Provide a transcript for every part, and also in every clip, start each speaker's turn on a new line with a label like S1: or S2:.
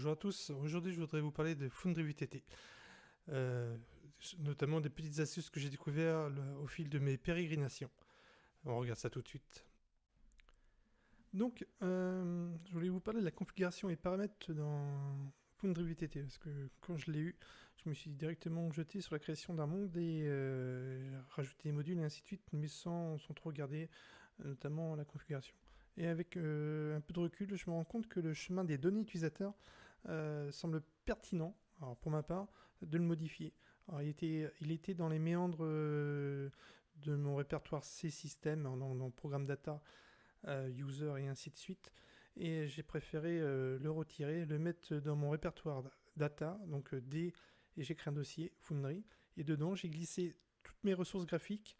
S1: Bonjour à tous, aujourd'hui je voudrais vous parler de Foundry VTT. Euh, notamment des petites astuces que j'ai découvertes au fil de mes pérégrinations. On regarde ça tout de suite. Donc, euh, je voulais vous parler de la configuration et paramètres dans Foundry VTT, parce que quand je l'ai eu, je me suis directement jeté sur la création d'un monde et euh, rajouter des modules et ainsi de suite, mais sans, sans trop regarder, notamment la configuration. Et avec un peu de recul, je me rends compte que le chemin des données utilisateurs euh, semble pertinent, alors pour ma part, de le modifier. il, était, dans les méandres euh, de mon répertoire C-System, dans, le programme data, user et ainsi de suite. Et j'ai préféré le retirer, le mettre dans mon répertoire data, donc D, et j'ai créé un dossier Foundry. Et dedans, j'ai glissé toutes mes ressources graphiques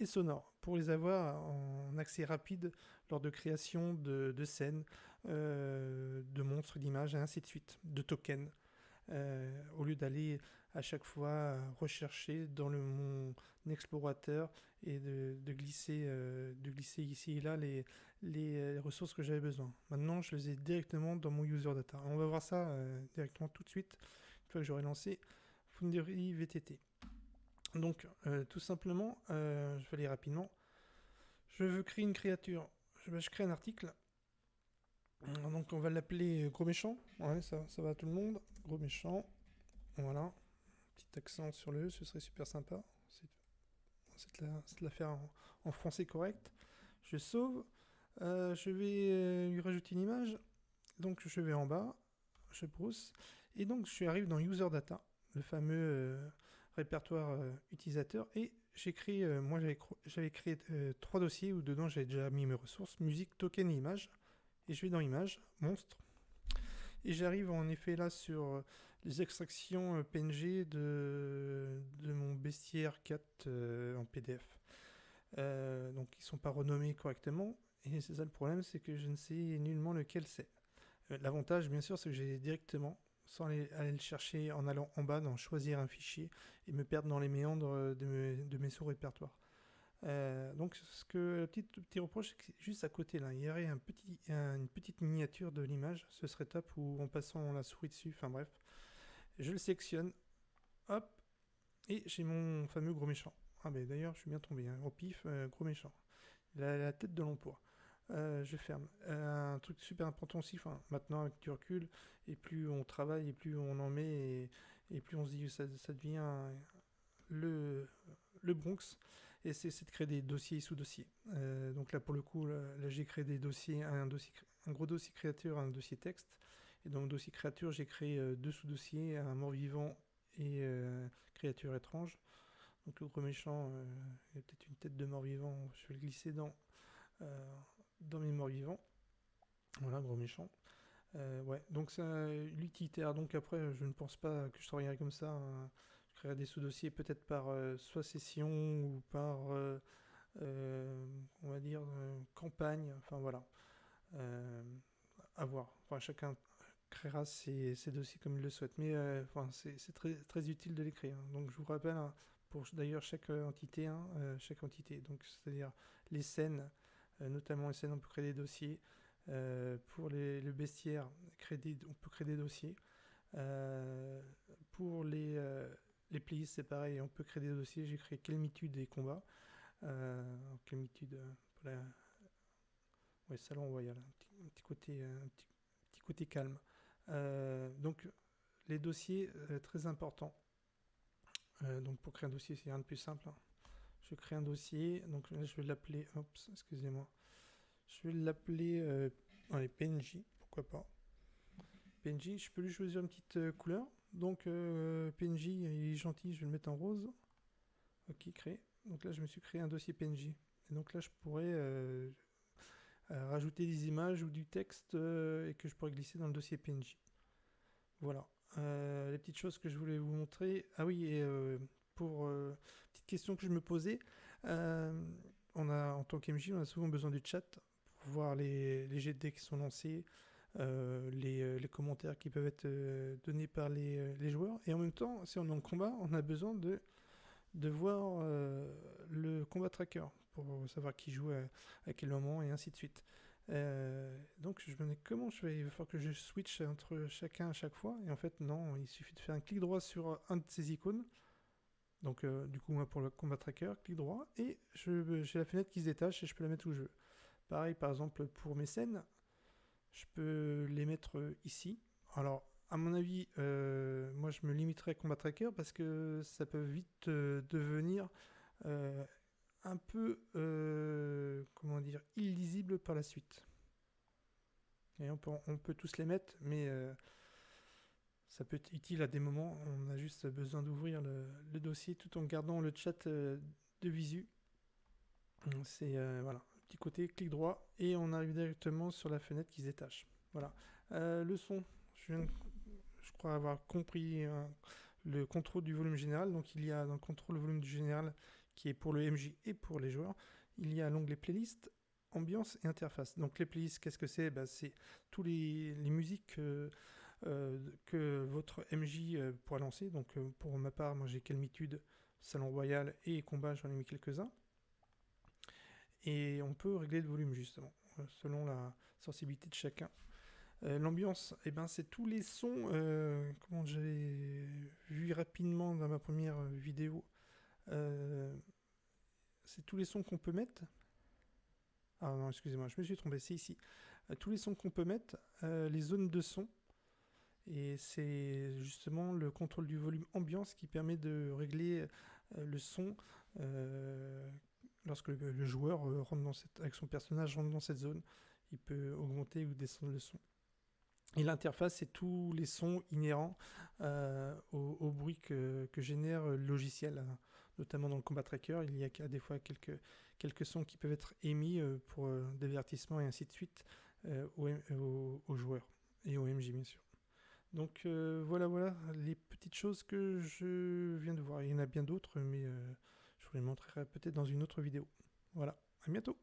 S1: et sonores pour les avoir en accès rapide lors de création de, scènes, euh, de monstres, d'images, et ainsi de suite, de tokens. Euh, au lieu d'aller à chaque fois rechercher dans le, mon explorateur et de, glisser, euh, de glisser ici et là les, ressources que j'avais besoin. Maintenant, je les ai directement dans mon user data. On va voir ça directement tout de suite, une fois que j'aurai lancé Foundry VTT. Donc, tout simplement, je vais aller rapidement. Je veux créer une créature je, crée un article. Donc on va l'appeler Gros Méchant. ça, va à tout le monde. Gros Méchant. Voilà. Petit accent sur le E, ce serait super sympa. C'est de la, faire en, français correct. Je sauve. Euh, je vais euh, lui rajouter une image. Donc je vais en bas. Je pousse. Et donc je arrive dans User Data, le fameux euh, répertoire utilisateur. Et j'ai euh, moi j'avais créé euh, trois dossiers où dedans j'avais déjà mis mes ressources, musique, token et image. Et je vais dans image, monstre. Et j'arrive en effet là sur euh, les extractions PNG de, de mon bestiaire 4 en PDF. donc ils sont pas renommés correctement. Et c'est ça le problème, c'est que je ne sais nullement lequel c'est. L'avantage bien sûr c'est que j'ai directement sans aller, le chercher en allant en bas dans choisir un fichier et me perdre dans les méandres de, mes, sous-répertoires. Euh, donc ce que le petit, reproche, c'est juste à côté là, il y aurait une petite miniature de l'image, ce serait top, ou en passant la souris dessus, enfin bref. Je le sélectionne, hop, et j'ai mon fameux gros méchant. Ah ben d'ailleurs, je suis bien tombé, hein, au pif, euh, gros méchant. La, tête de l'emploi. Euh, je ferme. Un truc super important aussi, maintenant avec du recul, et plus on travaille, et plus on en met, et, plus on se dit que ça, devient le, le Bronx, et c'est de créer des dossiers sous dossiers. Euh, donc là, pour le coup, là, j'ai créé des dossiers, un, dossier, un gros dossier créature, un dossier texte, et dans le dossier créature, j'ai créé deux sous-dossiers, un mort-vivant et créature étrange. Donc le gros méchant, il y a peut-être une tête de mort-vivant, je vais le glisser dans dans mes morts vivants. Voilà, gros méchant. Euh, ouais, donc c'est l'utilitaire. Donc après, je ne pense pas que je travaillerai comme ça. Hein. Je créerai des sous-dossiers peut-être par euh, soit session ou par, euh, on va dire, campagne. Enfin voilà. à voir. Enfin, chacun créera ses, dossiers comme il le souhaite. Mais enfin, c'est très, très utile de l'écrire. Donc je vous rappelle, hein, pour d'ailleurs chaque entité, hein, chaque entité, donc c'est-à-dire les scènes, euh, notamment essayer on peut créer des dossiers. Euh, pour les, le bestiaire, créer on peut créer des dossiers. Euh, pour les, les playlists, c'est pareil, on peut créer des dossiers. J'ai créé Calmitude et combats. Calmitude, pour la... Ouais, salon royal, un petit, côté, un petit, petit côté calme. donc, les dossiers, très importants. donc, pour créer un dossier, c'est rien de plus simple. Hein je crée un dossier, donc là je vais l'appeler, excusez-moi, je vais l'appeler euh, PNJ, pourquoi pas. PNJ, je peux lui choisir une petite euh, couleur, donc euh, PNJ il est gentil, je vais le mettre en rose. Ok, créé. Donc là je me suis créé un dossier PNJ. Et donc là je pourrais euh, rajouter des images ou du texte et que je pourrais glisser dans le dossier PNJ. Voilà. les petites choses que je voulais vous montrer. Ah oui, et pour question que je me posais. Euh, on a, en tant qu'MJ, on a souvent besoin du chat pour voir les, les GD qui sont lancés, euh, les, les, commentaires qui peuvent être euh, donnés par les, joueurs. Et en même temps, si on est en combat, on a besoin de, voir le combat tracker pour savoir qui joue à, quel moment et ainsi de suite. donc je me demandais comment je vais, il va falloir que je switch entre chacun à chaque fois. Et en fait non, il suffit de faire un clic droit sur un de ces icônes. Donc du coup moi pour le combat tracker, clic droit, et j'ai la fenêtre qui se détache et je peux la mettre où je veux. Pareil par exemple pour mes scènes, je peux les mettre ici. Alors à mon avis, moi je me limiterai à combat tracker parce que ça peut vite devenir un peu, euh, comment dire, illisible par la suite. Et on peut, tous les mettre, mais euh, ça peut être utile à des moments. On a juste besoin d'ouvrir le, dossier tout en gardant le chat euh, de visu. C'est voilà, côté, clic droit, et on arrive directement sur la fenêtre qui se détache. Voilà. le son, je, crois avoir compris le contrôle du volume général. Donc il y a dans le contrôle volume général qui est pour le MJ et pour les joueurs, il y a l'onglet playlist, ambiance et interface. Donc les playlists, qu'est-ce que c'est? Ben, C'est tous les, musiques euh, que votre MJ euh, pourra lancer. Donc euh, pour ma part, moi j'ai Calmitude, Salon Royal et Combat, j'en ai mis quelques-uns. Et on peut régler le volume justement, selon la sensibilité de chacun. L'ambiance, eh ben, c'est tous les sons, comment j'ai vu rapidement dans ma première vidéo, euh, c'est tous les sons qu'on peut mettre. Ah non, excusez-moi, je me suis trompé, c'est ici. Euh, tous les sons qu'on peut mettre, euh, les zones de son. Et c'est justement le contrôle du volume ambiance qui permet de régler le son lorsque le, joueur rentre dans cette, avec son personnage rentre dans cette zone. Il peut augmenter ou descendre le son. Et l'interface, c'est tous les sons inhérents au, bruit que, génère le logiciel notamment dans le combat tracker, il y a des fois quelques, sons qui peuvent être émis euh, pour euh, divertissement et ainsi de suite euh, aux, joueurs et au MJ bien sûr. Donc voilà, voilà les petites choses que je viens de voir. Il y en a bien d'autres, mais vous les montrerai peut-être dans une autre vidéo. Voilà, à bientôt